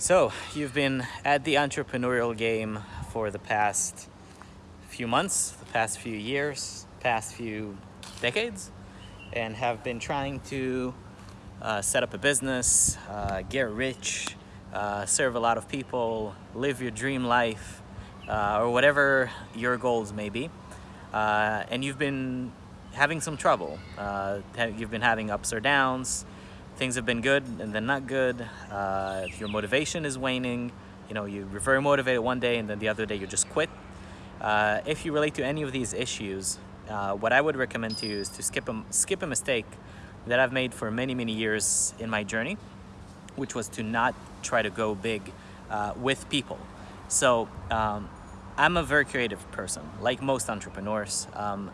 So, you've been at the entrepreneurial game for the past few months, the past few years, past few decades, and have been trying to uh, set up a business, uh, get rich, uh, serve a lot of people, live your dream life, uh, or whatever your goals may be. Uh, and you've been having some trouble. Uh, you've been having ups or downs, things have been good and then not good, uh, if your motivation is waning, you know, you're very motivated one day and then the other day you just quit. Uh, if you relate to any of these issues, uh, what I would recommend to you is to skip a, skip a mistake that I've made for many, many years in my journey, which was to not try to go big uh, with people. So um, I'm a very creative person, like most entrepreneurs. Um,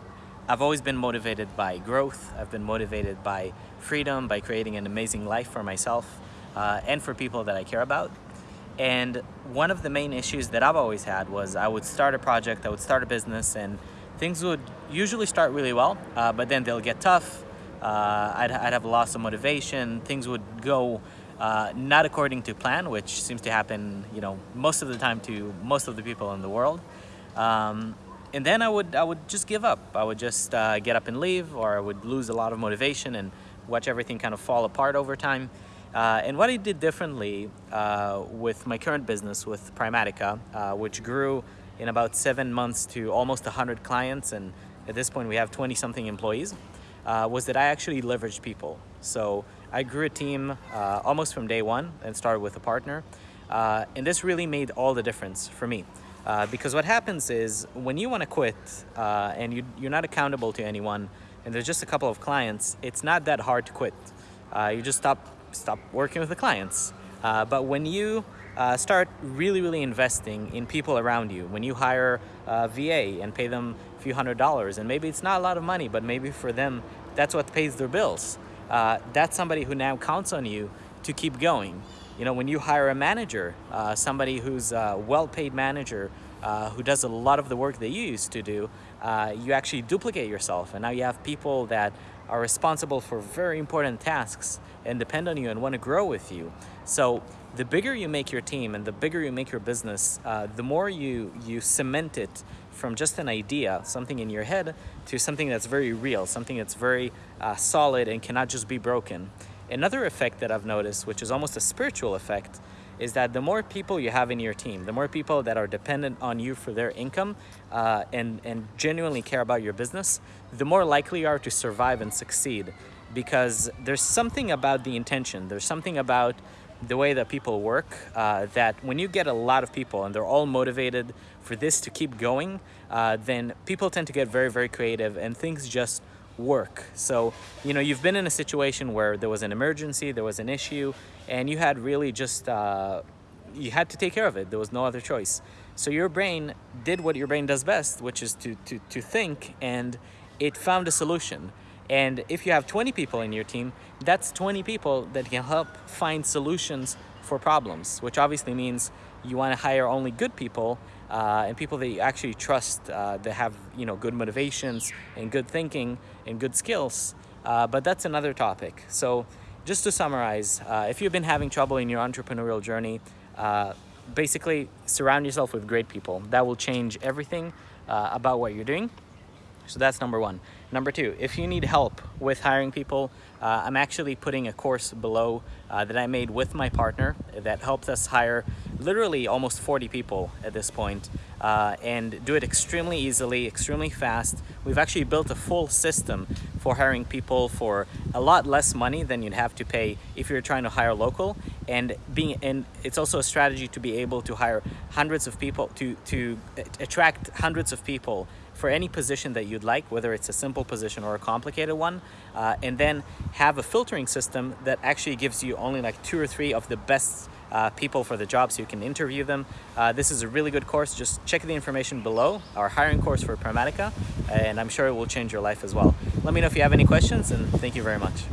I've always been motivated by growth. I've been motivated by freedom, by creating an amazing life for myself uh, and for people that I care about. And one of the main issues that I've always had was I would start a project, I would start a business, and things would usually start really well, uh, but then they'll get tough. Uh, I'd, I'd, have a loss of motivation. Things would go uh, not according to plan, which seems to happen, you know, most of the time to most of the people in the world. Um, and then I would I would just give up. I would just uh, get up and leave, or I would lose a lot of motivation and watch everything kind of fall apart over time. Uh, and what I did differently uh, with my current business with Primatica, uh, which grew in about seven months to almost 100 clients, and at this point we have 20 something employees, uh, was that I actually leveraged people. So I grew a team uh, almost from day one and started with a partner. and this really made all the difference for me. Uh, because what happens is when you want to quit uh, and you, you're not accountable to anyone and there's just a couple of clients, it's not that hard to quit. Uh, you just stop, stop working with the clients. Uh, but when you uh, start really, really investing in people around you, when you hire a VA and pay them a few hundred dollars, and maybe it's not a lot of money, but maybe for them, that's what pays their bills. that's somebody who now counts on you to keep going. You know, when you hire a manager, uh, somebody who's a well-paid manager uh, who does a lot of the work that you used to do, uh, you actually duplicate yourself. And now you have people that are responsible for very important tasks and depend on you and want to grow with you. So the bigger you make your team and the bigger you make your business, uh, the more you, you cement it from just an idea, something in your head, to something that's very real, something that's very uh, solid and cannot just be broken. Another effect that I've noticed, which is almost a spiritual effect, is that the more people you have in your team, the more people that are dependent on you for their income uh, and, and genuinely care about your business, the more likely you are to survive and succeed. Because there's something about the intention, there's something about the way that people work uh, that when you get a lot of people and they're all motivated for this to keep going, uh, then people tend to get very, very creative and things just work. So, you know, you've been in a situation where there was an emergency, there was an issue, and you had really just, uh, you had to take care of it. There was no other choice. So your brain did what your brain does best, which is to, to, to think, and it found a solution. And if you have 20 people in your team, that's 20 people that can help find solutions for problems, which obviously means you want to hire only good people uh, and people that you actually trust uh, that have you know good motivations and good thinking and good skills. Uh, but that's another topic. So just to summarize, uh, if you've been having trouble in your entrepreneurial journey, uh, basically surround yourself with great people. That will change everything uh, about what you're doing. So that's number one. Number two, if you need help with hiring people, uh, I'm actually putting a course below uh, that I made with my partner that helps us hire literally almost 40 people at this point, uh, and do it extremely easily, extremely fast. We've actually built a full system for hiring people for a lot less money than you'd have to pay if you're trying to hire local. And being and it's also a strategy to be able to hire hundreds of people to to attract hundreds of people for any position that you'd like, whether it's a simple position or a complicated one, uh, and then have a filtering system that actually gives you only like two or three of the best uh, people for the job so you can interview them. Uh, this is a really good course. Just check the information below, our hiring course for Primatica, and I'm sure it will change your life as well. Let me know if you have any questions, and thank you very much.